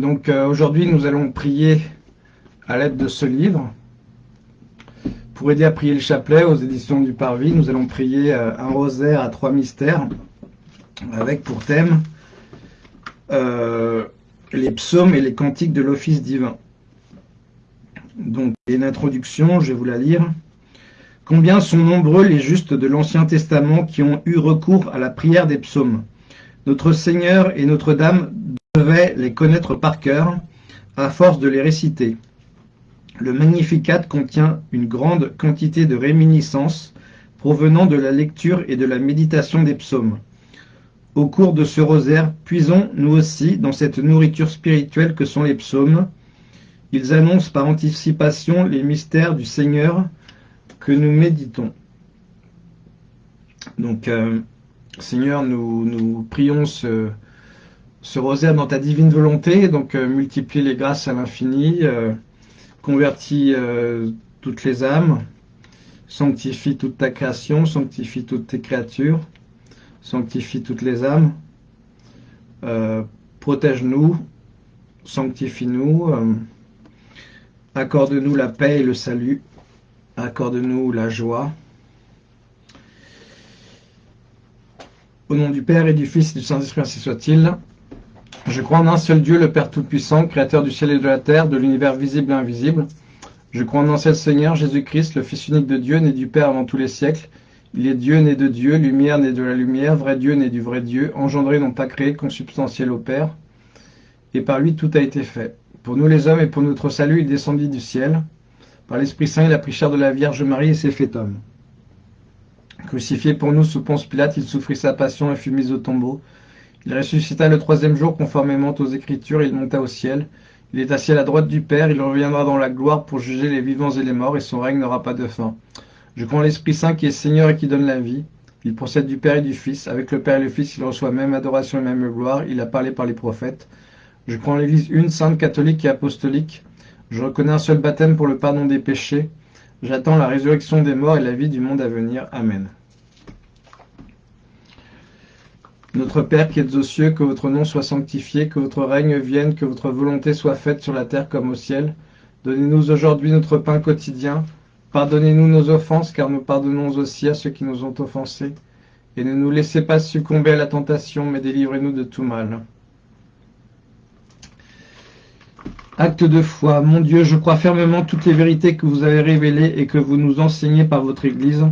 Donc euh, aujourd'hui, nous allons prier à l'aide de ce livre. Pour aider à prier le chapelet aux éditions du Parvis, nous allons prier euh, un rosaire à trois mystères avec pour thème euh, les psaumes et les cantiques de l'office divin. Donc, une introduction, je vais vous la lire. Combien sont nombreux les justes de l'Ancien Testament qui ont eu recours à la prière des psaumes Notre Seigneur et Notre-Dame devaient les connaître par cœur, à force de les réciter. Le Magnificat contient une grande quantité de réminiscences provenant de la lecture et de la méditation des psaumes. Au cours de ce rosaire, puisons nous aussi dans cette nourriture spirituelle que sont les psaumes. Ils annoncent par anticipation les mystères du Seigneur que nous méditons. Donc, euh, Seigneur, nous, nous prions ce, ce, rosaire dans ta divine volonté, donc euh, multiplie les grâces à l'infini, euh, convertis euh, toutes les âmes, sanctifie toute ta création, sanctifie toutes tes créatures, sanctifie toutes les âmes, protège-nous, sanctifie-nous, accorde-nous la paix et le salut, accorde-nous la joie. Au nom du Père et du Fils et du Saint-Esprit, ainsi soit-il. Je crois en un seul Dieu, le Père Tout-Puissant, Créateur du ciel et de la terre, de l'univers visible et invisible. Je crois en un seul Seigneur, Jésus-Christ, le Fils unique de Dieu, né du Père avant tous les siècles. Il est Dieu, né de Dieu, lumière, né de la lumière, vrai Dieu, né du vrai Dieu, engendré, non pas créé, consubstantiel au Père. Et par lui tout a été fait. Pour nous les hommes et pour notre salut, il descendit du ciel. Par l'Esprit Saint, il a pris chair de la Vierge Marie et s'est fait homme. Crucifié pour nous sous Ponce Pilate, il souffrit sa passion et fut mis au tombeau. Il ressuscita le troisième jour conformément aux Écritures, il monta au ciel. Il est assis à la droite du Père, il reviendra dans la gloire pour juger les vivants et les morts, et son règne n'aura pas de fin. Je crois en l'Esprit Saint qui est Seigneur et qui donne la vie. Il procède du Père et du Fils. Avec le Père et le Fils, il reçoit même adoration et même gloire. Il a parlé par les prophètes. Je crois en l'Église une, sainte, catholique et apostolique. Je reconnais un seul baptême pour le pardon des péchés. J'attends la résurrection des morts et la vie du monde à venir. Amen. Notre Père qui êtes aux cieux, que votre nom soit sanctifié, que votre règne vienne, que votre volonté soit faite sur la terre comme au ciel. Donnez-nous aujourd'hui notre pain quotidien. Pardonnez-nous nos offenses, car nous pardonnons aussi à ceux qui nous ont offensés. Et ne nous laissez pas succomber à la tentation, mais délivrez-nous de tout mal. Acte de foi. Mon Dieu, je crois fermement toutes les vérités que vous avez révélées et que vous nous enseignez par votre Église,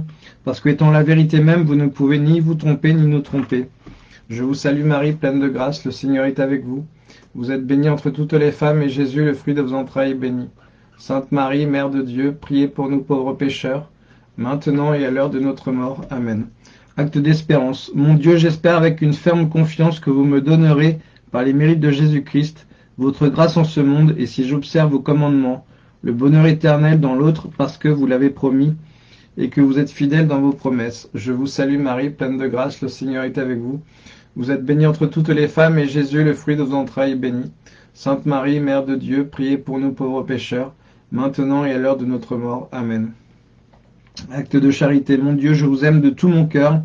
parce qu'étant la vérité même, vous ne pouvez ni vous tromper ni nous tromper. Je vous salue Marie, pleine de grâce, le Seigneur est avec vous. Vous êtes bénie entre toutes les femmes, et Jésus, le fruit de vos entrailles, est béni. Sainte Marie, Mère de Dieu, priez pour nous pauvres pécheurs, maintenant et à l'heure de notre mort. Amen. Acte d'espérance. Mon Dieu, j'espère avec une ferme confiance que vous me donnerez, par les mérites de Jésus-Christ, votre grâce en ce monde, et si j'observe vos commandements, le bonheur éternel dans l'autre, parce que vous l'avez promis, et que vous êtes fidèle dans vos promesses. Je vous salue Marie, pleine de grâce, le Seigneur est avec vous. Vous êtes bénie entre toutes les femmes, et Jésus, le fruit de vos entrailles, est béni. Sainte Marie, Mère de Dieu, priez pour nous pauvres pécheurs, maintenant et à l'heure de notre mort. Amen. Acte de charité. Mon Dieu, je vous aime de tout mon cœur,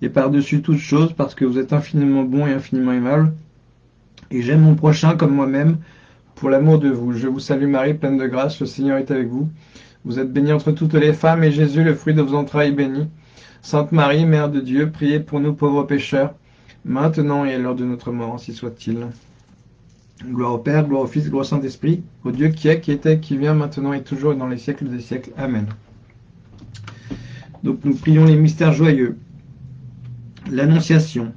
et par-dessus toute chose, parce que vous êtes infiniment bon et infiniment aimable, et j'aime mon prochain comme moi-même, pour l'amour de vous. Je vous salue Marie, pleine de grâce, le Seigneur est avec vous. Vous êtes bénie entre toutes les femmes, et Jésus, le fruit de vos entrailles, est béni. Sainte Marie, Mère de Dieu, priez pour nous pauvres pécheurs, maintenant et à l'heure de notre mort, ainsi soit-il. Gloire au Père, gloire au Fils, gloire au Saint-Esprit, au Dieu qui est, qui était, qui vient, maintenant et toujours et dans les siècles des siècles. Amen. Donc nous prions les mystères joyeux. L'Annonciation.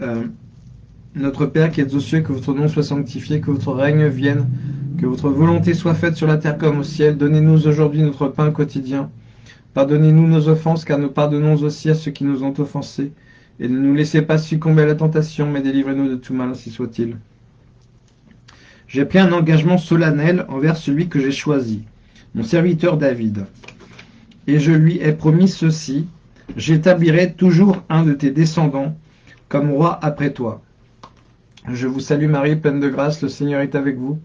Euh, notre Père qui êtes aux cieux, que votre nom soit sanctifié, que votre règne vienne, que votre volonté soit faite sur la terre comme au ciel. Donnez-nous aujourd'hui notre pain quotidien. Pardonnez-nous nos offenses, car nous pardonnons aussi à ceux qui nous ont offensés. Et ne nous laissez pas succomber à la tentation, mais délivrez-nous de tout mal, ainsi soit-il. J'ai pris un engagement solennel envers celui que j'ai choisi, mon serviteur David. Et je lui ai promis ceci, j'établirai toujours un de tes descendants comme roi après toi. Je vous salue Marie, pleine de grâce, le Seigneur est avec vous.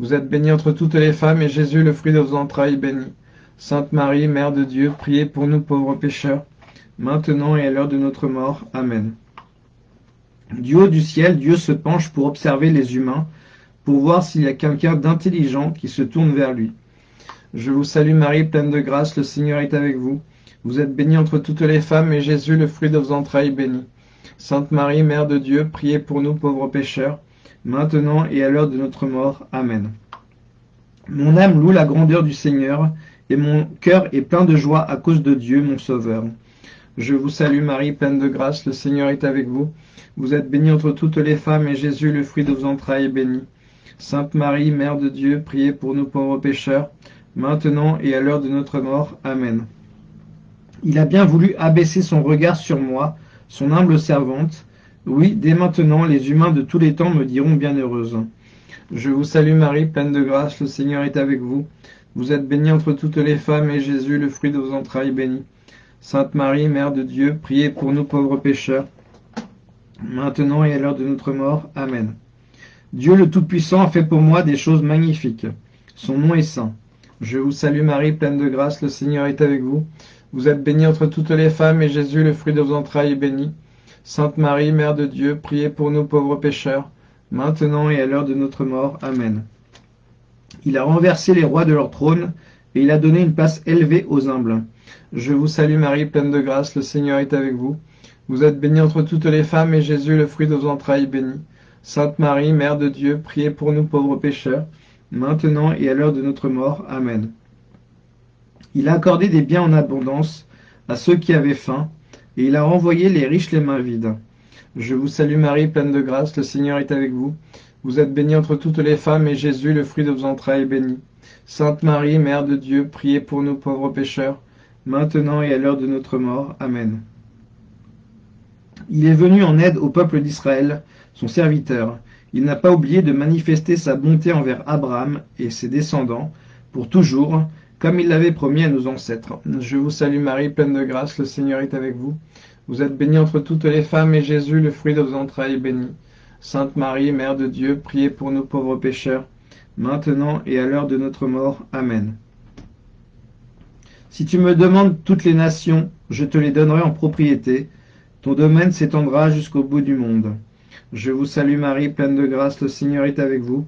Vous êtes bénie entre toutes les femmes, et Jésus, le fruit de vos entrailles, est béni. Sainte Marie, Mère de Dieu, priez pour nous pauvres pécheurs, maintenant et à l'heure de notre mort. Amen. Du haut du ciel, Dieu se penche pour observer les humains, pour voir s'il y a quelqu'un d'intelligent qui se tourne vers lui. Je vous salue Marie, pleine de grâce, le Seigneur est avec vous. Vous êtes bénie entre toutes les femmes, et Jésus, le fruit de vos entrailles, béni. Sainte Marie, Mère de Dieu, priez pour nous pauvres pécheurs, maintenant et à l'heure de notre mort. Amen. Mon âme loue la grandeur du Seigneur, et mon cœur est plein de joie à cause de Dieu, mon Sauveur. Je vous salue Marie, pleine de grâce, le Seigneur est avec vous. Vous êtes bénie entre toutes les femmes, et Jésus, le fruit de vos entrailles, est béni. Sainte Marie, Mère de Dieu, priez pour nous pauvres pécheurs, maintenant et à l'heure de notre mort. Amen. Il a bien voulu abaisser son regard sur moi, son humble servante. Oui, dès maintenant, les humains de tous les temps me diront bienheureuse. Je vous salue Marie, pleine de grâce, le Seigneur est avec vous. Vous êtes bénie entre toutes les femmes, et Jésus, le fruit de vos entrailles, béni. Sainte Marie, Mère de Dieu, priez pour nous pauvres pécheurs, maintenant et à l'heure de notre mort. Amen. Dieu le Tout-Puissant a fait pour moi des choses magnifiques. Son nom est saint. Je vous salue Marie, pleine de grâce, le Seigneur est avec vous. Vous êtes bénie entre toutes les femmes, et Jésus, le fruit de vos entrailles, est béni. Sainte Marie, Mère de Dieu, priez pour nous pauvres pécheurs, maintenant et à l'heure de notre mort. Amen. Il a renversé les rois de leur trône, et il a donné une place élevée aux humbles. Je vous salue Marie, pleine de grâce, le Seigneur est avec vous. Vous êtes bénie entre toutes les femmes, et Jésus, le fruit de vos entrailles, est béni. Sainte Marie, Mère de Dieu, priez pour nous pauvres pécheurs, maintenant et à l'heure de notre mort. Amen. Il a accordé des biens en abondance à ceux qui avaient faim, et il a renvoyé les riches les mains vides. Je vous salue Marie, pleine de grâce, le Seigneur est avec vous. Vous êtes bénie entre toutes les femmes, et Jésus, le fruit de vos entrailles, est béni. Sainte Marie, Mère de Dieu, priez pour nous pauvres pécheurs, maintenant et à l'heure de notre mort. Amen. Il est venu en aide au peuple d'Israël, son serviteur. Il n'a pas oublié de manifester sa bonté envers Abraham et ses descendants, pour toujours, comme il l'avait promis à nos ancêtres. Je vous salue Marie, pleine de grâce, le Seigneur est avec vous. Vous êtes bénie entre toutes les femmes, et Jésus, le fruit de vos entrailles, est béni. Sainte Marie, Mère de Dieu, priez pour nous pauvres pécheurs, maintenant et à l'heure de notre mort. Amen. Si tu me demandes toutes les nations, je te les donnerai en propriété. Ton domaine s'étendra jusqu'au bout du monde. Je vous salue Marie, pleine de grâce, le Seigneur est avec vous.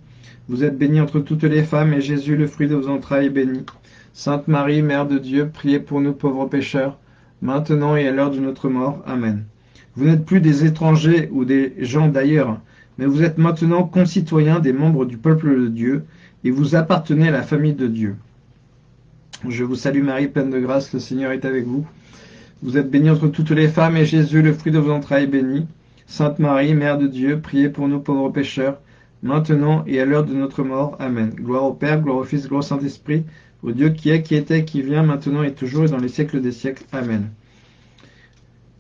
Vous êtes bénie entre toutes les femmes, et Jésus, le fruit de vos entrailles, est béni. Sainte Marie, Mère de Dieu, priez pour nous pauvres pécheurs, maintenant et à l'heure de notre mort. Amen. Vous n'êtes plus des étrangers ou des gens d'ailleurs, mais vous êtes maintenant concitoyens des membres du peuple de Dieu, et vous appartenez à la famille de Dieu. Je vous salue Marie, pleine de grâce, le Seigneur est avec vous. Vous êtes bénie entre toutes les femmes, et Jésus, le fruit de vos entrailles, est béni. Sainte Marie, Mère de Dieu, priez pour nous pauvres pécheurs, maintenant et à l'heure de notre mort. Amen. Gloire au Père, gloire au Fils, gloire au Saint-Esprit, au Dieu qui est, qui était, qui vient, maintenant et toujours et dans les siècles des siècles. Amen.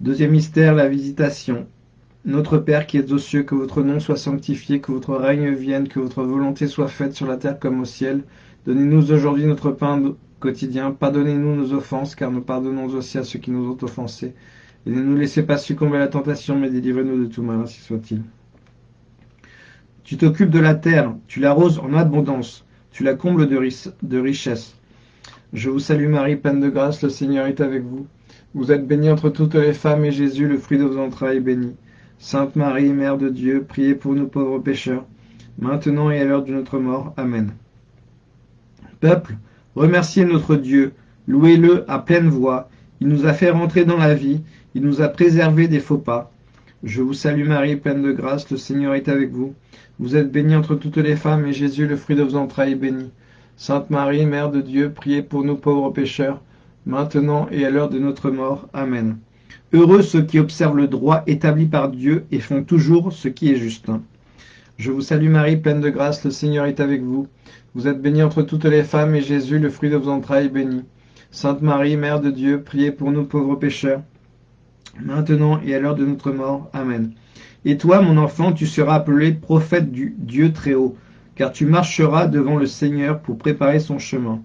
Deuxième mystère, la visitation. Notre Père qui es aux cieux, que votre nom soit sanctifié, que votre règne vienne, que votre volonté soit faite sur la terre comme au ciel. Donnez-nous aujourd'hui notre pain quotidien. Pardonnez-nous nos offenses, car nous pardonnons aussi à ceux qui nous ont offensés. Et ne nous laissez pas succomber à la tentation, mais délivrez-nous de tout mal, ainsi soit-il. Tu t'occupes de la terre, tu l'arroses en abondance tu la combles de, de richesses. Je vous salue Marie, pleine de grâce, le Seigneur est avec vous. Vous êtes bénie entre toutes les femmes, et Jésus, le fruit de vos entrailles, est béni. Sainte Marie, Mère de Dieu, priez pour nous pauvres pécheurs, maintenant et à l'heure de notre mort. Amen. Peuple, remerciez notre Dieu, louez-le à pleine voix. Il nous a fait rentrer dans la vie, il nous a préservés des faux pas. Je vous salue Marie, pleine de grâce, le Seigneur est avec vous. Vous êtes bénie entre toutes les femmes, et Jésus, le fruit de vos entrailles, est béni. Sainte Marie, Mère de Dieu, priez pour nous pauvres pécheurs, maintenant et à l'heure de notre mort. Amen. Heureux ceux qui observent le droit établi par Dieu et font toujours ce qui est juste. Je vous salue Marie, pleine de grâce, le Seigneur est avec vous. Vous êtes bénie entre toutes les femmes, et Jésus, le fruit de vos entrailles, est béni. Sainte Marie, Mère de Dieu, priez pour nous pauvres pécheurs, maintenant et à l'heure de notre mort. Amen. Et toi, mon enfant, tu seras appelé prophète du Dieu très haut, car tu marcheras devant le Seigneur pour préparer son chemin.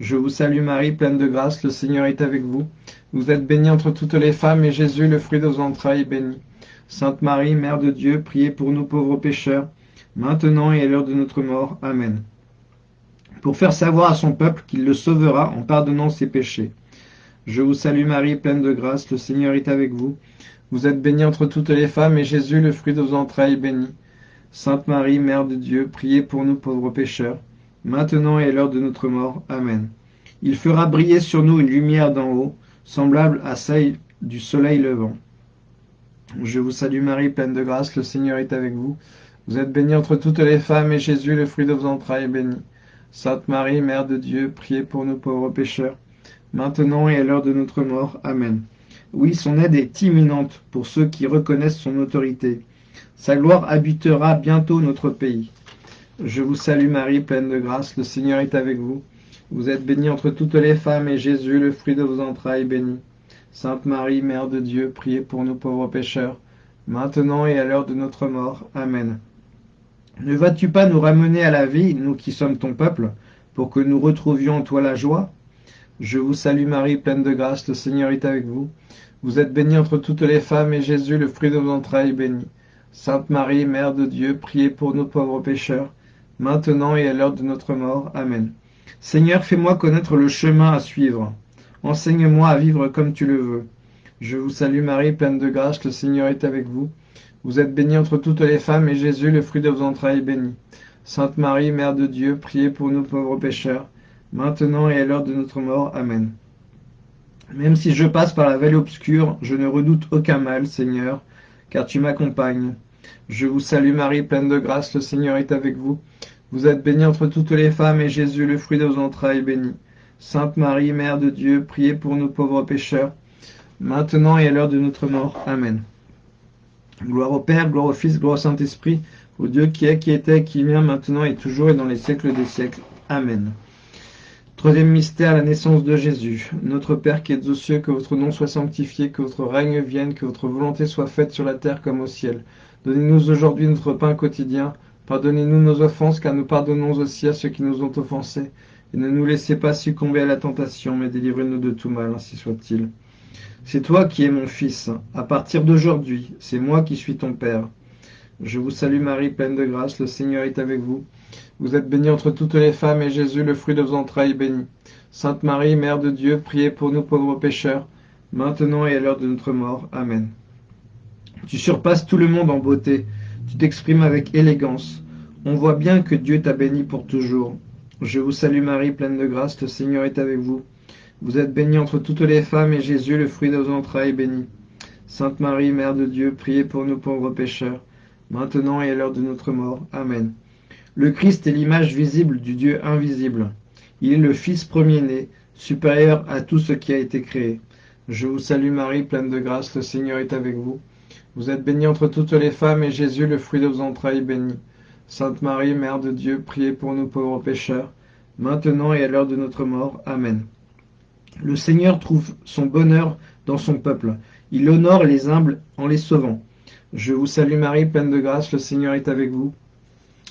Je vous salue Marie, pleine de grâce, le Seigneur est avec vous. Vous êtes bénie entre toutes les femmes, et Jésus, le fruit de vos entrailles, est béni. Sainte Marie, Mère de Dieu, priez pour nous pauvres pécheurs, maintenant et à l'heure de notre mort. Amen. Pour faire savoir à son peuple qu'il le sauvera en pardonnant ses péchés. Je vous salue Marie, pleine de grâce, le Seigneur est avec vous. Vous êtes bénie entre toutes les femmes, et Jésus, le fruit de vos entrailles, est béni. Sainte Marie, Mère de Dieu, priez pour nous pauvres pécheurs, maintenant et à l'heure de notre mort. Amen. Il fera briller sur nous une lumière d'en haut, semblable à celle du soleil levant. Je vous salue Marie, pleine de grâce, le Seigneur est avec vous. Vous êtes bénie entre toutes les femmes, et Jésus, le fruit de vos entrailles, est béni. Sainte Marie, Mère de Dieu, priez pour nous pauvres pécheurs, maintenant et à l'heure de notre mort. Amen. Oui, son aide est imminente pour ceux qui reconnaissent son autorité. Sa gloire habitera bientôt notre pays. Je vous salue Marie, pleine de grâce, le Seigneur est avec vous. Vous êtes bénie entre toutes les femmes, et Jésus, le fruit de vos entrailles, est béni. Sainte Marie, Mère de Dieu, priez pour nous pauvres pécheurs, maintenant et à l'heure de notre mort. Amen. Ne vas-tu pas nous ramener à la vie, nous qui sommes ton peuple, pour que nous retrouvions en toi la joie? Je vous salue Marie, pleine de grâce, le Seigneur est avec vous. Vous êtes bénie entre toutes les femmes, et Jésus, le fruit de vos entrailles, est béni. Sainte Marie, Mère de Dieu, priez pour nous pauvres pécheurs, maintenant et à l'heure de notre mort. Amen. Seigneur, fais-moi connaître le chemin à suivre. Enseigne-moi à vivre comme tu le veux. Je vous salue Marie, pleine de grâce, le Seigneur est avec vous. Vous êtes bénie entre toutes les femmes, et Jésus, le fruit de vos entrailles, est béni. Sainte Marie, Mère de Dieu, priez pour nous pauvres pécheurs, maintenant et à l'heure de notre mort. Amen. Même si je passe par la vallée obscure, je ne redoute aucun mal, Seigneur, car tu m'accompagnes. Je vous salue Marie, pleine de grâce, le Seigneur est avec vous. Vous êtes bénie entre toutes les femmes, et Jésus, le fruit de vos entrailles, est béni. Sainte Marie, Mère de Dieu, priez pour nous pauvres pécheurs, maintenant et à l'heure de notre mort. Amen. Gloire au Père, gloire au Fils, gloire au Saint-Esprit, au Dieu qui est, qui était, qui vient, maintenant et toujours et dans les siècles des siècles. Amen. Troisième mystère, la naissance de Jésus. Notre Père qui êtes aux cieux, que votre nom soit sanctifié, que votre règne vienne, que votre volonté soit faite sur la terre comme au ciel. Donnez-nous aujourd'hui notre pain quotidien. Pardonnez-nous nos offenses, car nous pardonnons aussi à ceux qui nous ont offensés. Et ne nous laissez pas succomber à la tentation, mais délivrez-nous de tout mal, ainsi soit-il. C'est toi qui es mon Fils. À partir d'aujourd'hui, c'est moi qui suis ton Père. Je vous salue Marie, pleine de grâce, le Seigneur est avec vous. Vous êtes bénie entre toutes les femmes, et Jésus, le fruit de vos entrailles, est béni. Sainte Marie, Mère de Dieu, priez pour nous pauvres pécheurs, maintenant et à l'heure de notre mort. Amen. Tu surpasses tout le monde en beauté, tu t'exprimes avec élégance. On voit bien que Dieu t'a béni pour toujours. Je vous salue Marie, pleine de grâce, le Seigneur est avec vous. Vous êtes bénie entre toutes les femmes, et Jésus, le fruit de vos entrailles, est béni. Sainte Marie, Mère de Dieu, priez pour nous pauvres pécheurs, maintenant et à l'heure de notre mort. Amen. Le Christ est l'image visible du Dieu invisible. Il est le Fils premier-né, supérieur à tout ce qui a été créé. Je vous salue Marie, pleine de grâce, le Seigneur est avec vous. Vous êtes bénie entre toutes les femmes, et Jésus, le fruit de vos entrailles, béni. Sainte Marie, Mère de Dieu, priez pour nous pauvres pécheurs, maintenant et à l'heure de notre mort. Amen. Le Seigneur trouve son bonheur dans son peuple. Il honore les humbles en les sauvant. Je vous salue Marie, pleine de grâce, le Seigneur est avec vous.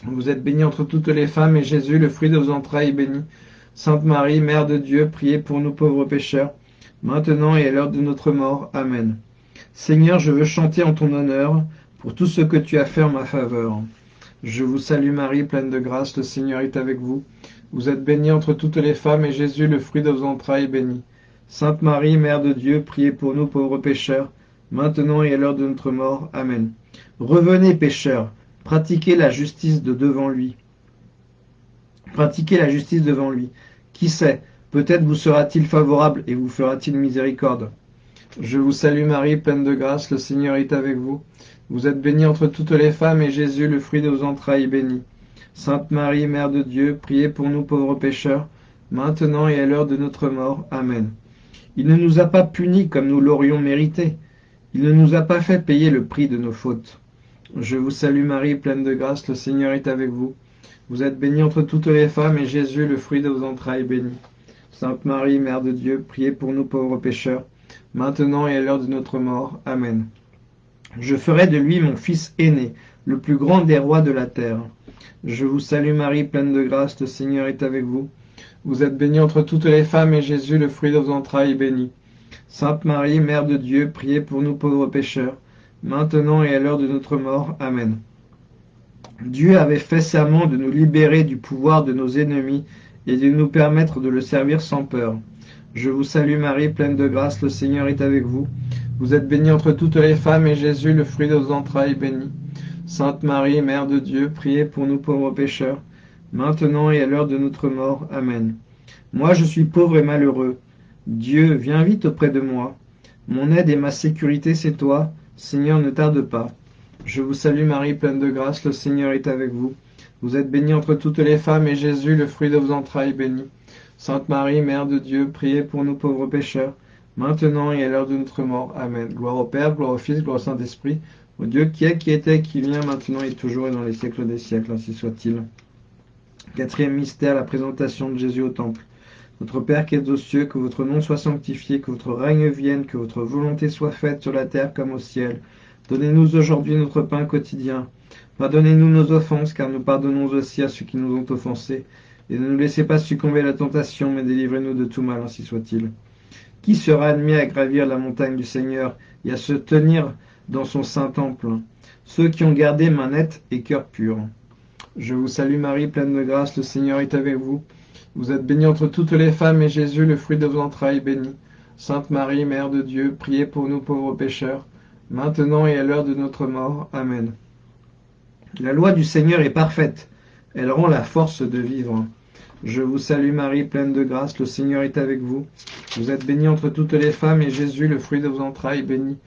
Vous êtes bénie entre toutes les femmes, et Jésus, le fruit de vos entrailles, est béni. Sainte Marie, Mère de Dieu, priez pour nous pauvres pécheurs, maintenant et à l'heure de notre mort. Amen. Seigneur, je veux chanter en ton honneur pour tout ce que tu as fait en ma faveur. Je vous salue Marie, pleine de grâce, le Seigneur est avec vous. Vous êtes bénie entre toutes les femmes, et Jésus, le fruit de vos entrailles, est béni. Sainte Marie, Mère de Dieu, priez pour nous pauvres pécheurs, maintenant et à l'heure de notre mort. Amen. Revenez, pécheurs, pratiquez la justice de devant lui. Pratiquez la justice devant lui. Qui sait, peut-être vous sera-t-il favorable et vous fera-t-il miséricorde. Je vous salue Marie, pleine de grâce, le Seigneur est avec vous. Vous êtes bénie entre toutes les femmes, et Jésus, le fruit de vos entrailles, est béni. Sainte Marie, Mère de Dieu, priez pour nous pauvres pécheurs, maintenant et à l'heure de notre mort. Amen. Il ne nous a pas punis comme nous l'aurions mérité. Il ne nous a pas fait payer le prix de nos fautes. Je vous salue Marie, pleine de grâce, le Seigneur est avec vous. Vous êtes bénie entre toutes les femmes, et Jésus, le fruit de vos entrailles, est béni. Sainte Marie, Mère de Dieu, priez pour nous pauvres pécheurs, maintenant et à l'heure de notre mort. Amen. Je ferai de lui mon fils aîné, le plus grand des rois de la terre. Je vous salue Marie, pleine de grâce, le Seigneur est avec vous. Vous êtes bénie entre toutes les femmes, et Jésus, le fruit de vos entrailles, est béni. Sainte Marie, Mère de Dieu, priez pour nous pauvres pécheurs, maintenant et à l'heure de notre mort. Amen. Dieu avait fait serment de nous libérer du pouvoir de nos ennemis et de nous permettre de le servir sans peur. Je vous salue Marie, pleine de grâce, le Seigneur est avec vous. Vous êtes bénie entre toutes les femmes, et Jésus, le fruit de vos entrailles, est béni. Sainte Marie, Mère de Dieu, priez pour nous pauvres pécheurs, maintenant et à l'heure de notre mort. Amen. Moi je suis pauvre et malheureux. Dieu, viens vite auprès de moi. Mon aide et ma sécurité, c'est toi. Seigneur, ne tarde pas. Je vous salue Marie, pleine de grâce, le Seigneur est avec vous. Vous êtes bénie entre toutes les femmes, et Jésus, le fruit de vos entrailles, est béni. Sainte Marie, Mère de Dieu, priez pour nous pauvres pécheurs, maintenant et à l'heure de notre mort. Amen. Gloire au Père, gloire au Fils, gloire au Saint-Esprit, au Dieu qui est, qui était, qui vient, maintenant et toujours et dans les siècles des siècles, ainsi soit-il. Quatrième mystère, la présentation de Jésus au Temple. Notre Père qui es aux cieux, que votre nom soit sanctifié, que votre règne vienne, que votre volonté soit faite sur la terre comme au ciel. Donnez-nous aujourd'hui notre pain quotidien. Pardonnez-nous nos offenses, car nous pardonnons aussi à ceux qui nous ont offensés. Et ne nous laissez pas succomber à la tentation, mais délivrez-nous de tout mal, ainsi soit-il. Qui sera admis à gravir la montagne du Seigneur et à se tenir dans son saint temple? Ceux qui ont gardé main nette et cœur pur. Je vous salue Marie, pleine de grâce, le Seigneur est avec vous. Vous êtes bénie entre toutes les femmes, et Jésus, le fruit de vos entrailles, est béni. Sainte Marie, Mère de Dieu, priez pour nous pauvres pécheurs, maintenant et à l'heure de notre mort. Amen. La loi du Seigneur est parfaite, elle rend la force de vivre. Je vous salue Marie, pleine de grâce, le Seigneur est avec vous. Vous êtes bénie entre toutes les femmes, et Jésus, le fruit de vos entrailles, est béni.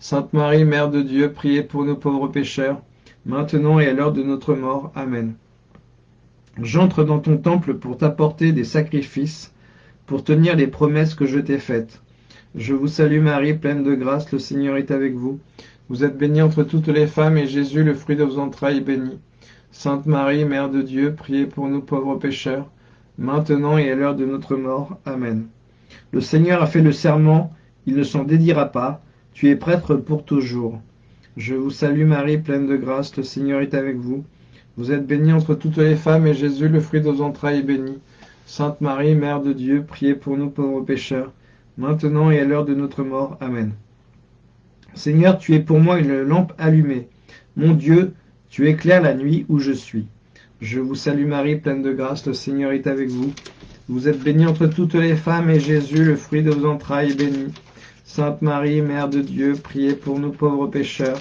Sainte Marie, Mère de Dieu, priez pour nous pauvres pécheurs, maintenant et à l'heure de notre mort. Amen. J'entre dans ton temple pour t'apporter des sacrifices, pour tenir les promesses que je t'ai faites. Je vous salue Marie, pleine de grâce, le Seigneur est avec vous. Vous êtes bénie entre toutes les femmes, et Jésus, le fruit de vos entrailles, est béni. Sainte Marie, Mère de Dieu, priez pour nous pauvres pécheurs, maintenant et à l'heure de notre mort. Amen. Le Seigneur a fait le serment, il ne s'en dédira pas, tu es prêtre pour toujours. Je vous salue Marie, pleine de grâce, le Seigneur est avec vous. Vous êtes bénie entre toutes les femmes, et Jésus, le fruit de vos entrailles, est béni. Sainte Marie, Mère de Dieu, priez pour nous pauvres pécheurs, maintenant et à l'heure de notre mort. Amen. Seigneur, tu es pour moi une lampe allumée. Mon Dieu, tu éclaires la nuit où je suis. Je vous salue Marie, pleine de grâce, le Seigneur est avec vous. Vous êtes bénie entre toutes les femmes, et Jésus, le fruit de vos entrailles, est béni. Sainte Marie, Mère de Dieu, priez pour nous pauvres pécheurs,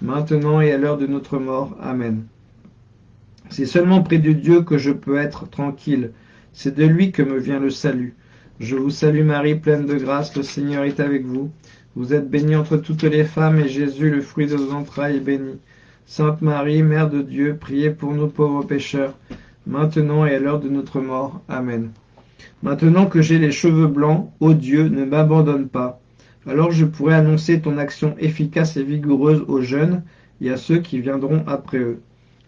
maintenant et à l'heure de notre mort. Amen. C'est seulement près de Dieu que je peux être tranquille. C'est de lui que me vient le salut. Je vous salue Marie, pleine de grâce, le Seigneur est avec vous. Vous êtes bénie entre toutes les femmes, et Jésus, le fruit de vos entrailles, est béni. Sainte Marie, Mère de Dieu, priez pour nous pauvres pécheurs, maintenant et à l'heure de notre mort. Amen. Maintenant que j'ai les cheveux blancs, ô Dieu, ne m'abandonne pas. Alors je pourrai annoncer ton action efficace et vigoureuse aux jeunes et à ceux qui viendront après eux.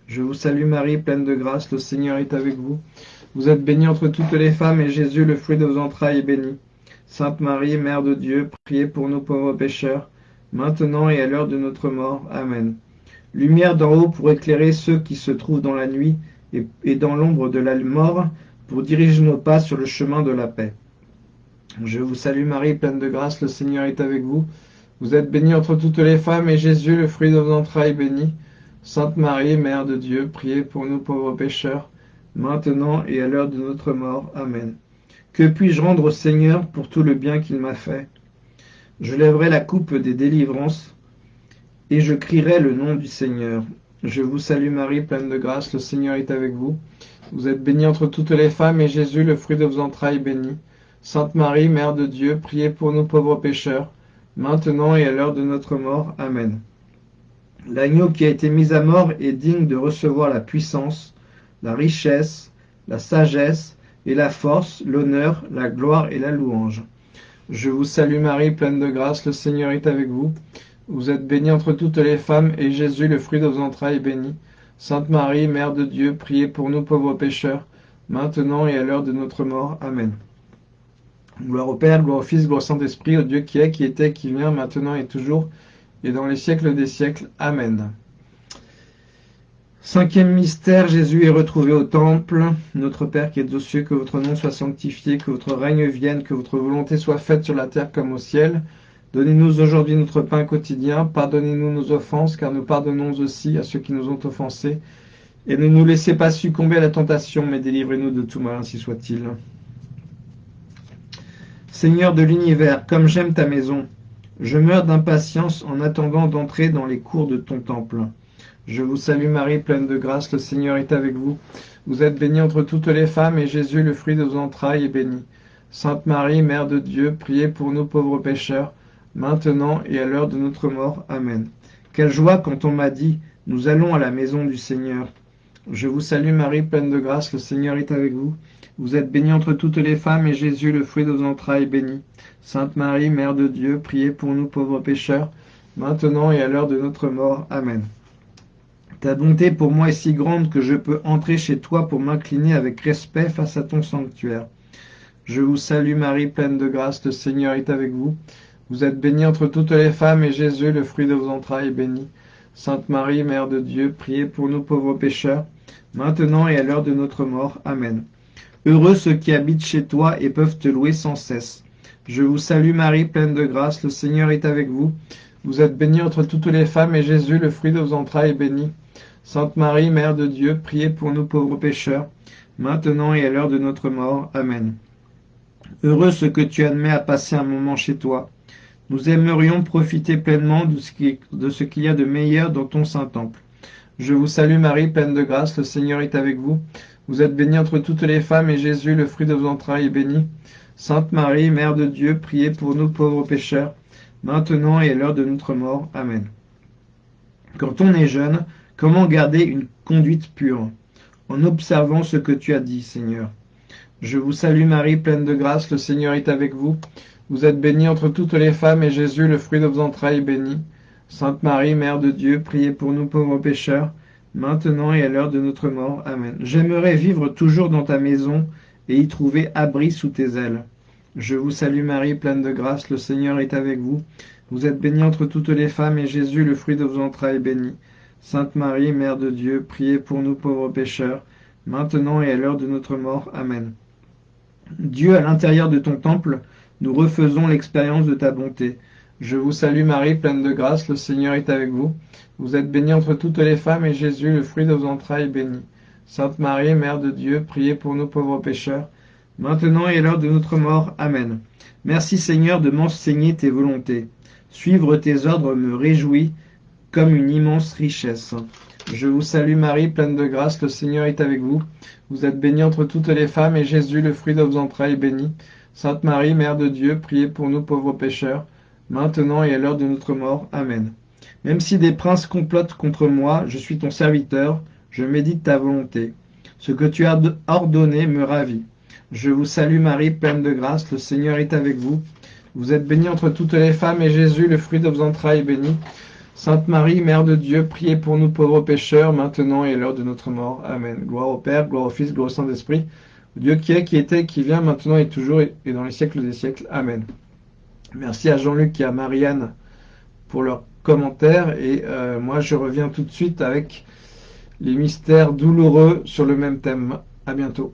Je vous salue Marie, pleine de grâce, le Seigneur est avec vous. Vous êtes bénie entre toutes les femmes, et Jésus, le fruit de vos entrailles, est béni. Sainte Marie, Mère de Dieu, priez pour nous pauvres pécheurs, maintenant et à l'heure de notre mort. Amen. Lumière d'en haut pour éclairer ceux qui se trouvent dans la nuit et, dans l'ombre de la mort, pour diriger nos pas sur le chemin de la paix. Je vous salue Marie, pleine de grâce, le Seigneur est avec vous. Vous êtes bénie entre toutes les femmes, et Jésus, le fruit de vos entrailles, béni. Sainte Marie, Mère de Dieu, priez pour nous pauvres pécheurs, maintenant et à l'heure de notre mort. Amen. Que puis-je rendre au Seigneur pour tout le bien qu'il m'a fait? Je lèverai la coupe des délivrances, et je crierai le nom du Seigneur. Je vous salue Marie, pleine de grâce, le Seigneur est avec vous. Vous êtes bénie entre toutes les femmes, et Jésus, le fruit de vos entrailles, béni. Sainte Marie, Mère de Dieu, priez pour nous pauvres pécheurs, maintenant et à l'heure de notre mort. Amen. L'agneau qui a été mis à mort est digne de recevoir la puissance, la richesse, la sagesse et la force, l'honneur, la gloire et la louange. Je vous salue Marie, pleine de grâce, le Seigneur est avec vous. Vous êtes bénie entre toutes les femmes, et Jésus, le fruit de vos entrailles, est béni. Sainte Marie, Mère de Dieu, priez pour nous pauvres pécheurs, maintenant et à l'heure de notre mort. Amen. Gloire au Père, gloire au Fils, gloire au Saint-Esprit, au Dieu qui est, qui était, qui vient, maintenant et toujours, et dans les siècles des siècles. Amen. Cinquième mystère, Jésus est retrouvé au temple. Notre Père qui es aux cieux, que votre nom soit sanctifié, que votre règne vienne, que votre volonté soit faite sur la terre comme au ciel. Donnez-nous aujourd'hui notre pain quotidien. Pardonnez-nous nos offenses, car nous pardonnons aussi à ceux qui nous ont offensés. Et ne nous laissez pas succomber à la tentation, mais délivrez-nous de tout mal, ainsi soit-il. Seigneur de l'univers, comme j'aime ta maison, Je meurs d'impatience en attendant d'entrer dans les cours de ton temple. Je vous salue Marie, pleine de grâce, le Seigneur est avec vous. Vous êtes bénie entre toutes les femmes, et Jésus, le fruit de vos entrailles, est béni. Sainte Marie, Mère de Dieu, priez pour nous pauvres pécheurs, maintenant et à l'heure de notre mort. Amen. Quelle joie quand on m'a dit, nous allons à la maison du Seigneur. Je vous salue Marie, pleine de grâce, le Seigneur est avec vous. Vous êtes bénie entre toutes les femmes, et Jésus, le fruit de vos entrailles, est béni. Sainte Marie, Mère de Dieu, priez pour nous pauvres pécheurs, maintenant et à l'heure de notre mort. Amen. Ta bonté pour moi est si grande que je peux entrer chez toi pour m'incliner avec respect face à ton sanctuaire. Je vous salue Marie, pleine de grâce, le Seigneur est avec vous. Vous êtes bénie entre toutes les femmes, et Jésus, le fruit de vos entrailles, est béni. Sainte Marie, Mère de Dieu, priez pour nous pauvres pécheurs, maintenant et à l'heure de notre mort. Amen. Heureux ceux qui habitent chez toi et peuvent te louer sans cesse. Je vous salue Marie, pleine de grâce, le Seigneur est avec vous. Vous êtes bénie entre toutes les femmes, et Jésus, le fruit de vos entrailles, est béni. Sainte Marie, Mère de Dieu, priez pour nous pauvres pécheurs, maintenant et à l'heure de notre mort. Amen. Heureux ceux que tu admets à passer un moment chez toi. Nous aimerions profiter pleinement de ce qu'il y a de meilleur dans ton Saint-Temple. Je vous salue Marie, pleine de grâce, le Seigneur est avec vous. Vous êtes bénie entre toutes les femmes, et Jésus, le fruit de vos entrailles, est béni. Sainte Marie, Mère de Dieu, priez pour nous pauvres pécheurs, maintenant et à l'heure de notre mort. Amen. Quand on est jeune, comment garder une conduite pure? En observant ce que tu as dit, Seigneur. Je vous salue Marie, pleine de grâce, le Seigneur est avec vous. Vous êtes bénie entre toutes les femmes, et Jésus, le fruit de vos entrailles, est béni. Sainte Marie, Mère de Dieu, priez pour nous pauvres pécheurs, maintenant et à l'heure de notre mort. Amen. J'aimerais vivre toujours dans ta maison et y trouver abri sous tes ailes. Je vous salue Marie, pleine de grâce, le Seigneur est avec vous. Vous êtes bénie entre toutes les femmes, et Jésus, le fruit de vos entrailles, est béni. Sainte Marie, Mère de Dieu, priez pour nous pauvres pécheurs, maintenant et à l'heure de notre mort. Amen. Dieu, à l'intérieur de ton temple, nous refaisons l'expérience de ta bonté. Je vous salue Marie, pleine de grâce, le Seigneur est avec vous. Vous êtes bénie entre toutes les femmes, et Jésus, le fruit de vos entrailles, est béni. Sainte Marie, Mère de Dieu, priez pour nous pauvres pécheurs, maintenant et à l'heure de notre mort. Amen. Merci Seigneur de m'enseigner tes volontés. Suivre tes ordres me réjouit comme une immense richesse. Je vous salue Marie, pleine de grâce, le Seigneur est avec vous. Vous êtes bénie entre toutes les femmes, et Jésus, le fruit de vos entrailles, est béni. Sainte Marie, Mère de Dieu, priez pour nous pauvres pécheurs, maintenant et à l'heure de notre mort. Amen. Même si des princes complotent contre moi, je suis ton serviteur, je médite ta volonté. Ce que tu as ordonné me ravit. Je vous salue Marie, pleine de grâce, le Seigneur est avec vous. Vous êtes bénie entre toutes les femmes, et Jésus, le fruit de vos entrailles, est béni. Sainte Marie, Mère de Dieu, priez pour nous pauvres pécheurs, maintenant et à l'heure de notre mort. Amen. Gloire au Père, gloire au Fils, gloire au Saint-Esprit, Dieu qui est, qui était, qui vient, maintenant et toujours, et dans les siècles des siècles. Amen. Merci à Jean-Luc et à Marianne pour leurs commentaires, et euh, moi je reviens tout de suite avec les mystères douloureux sur le même thème. À bientôt.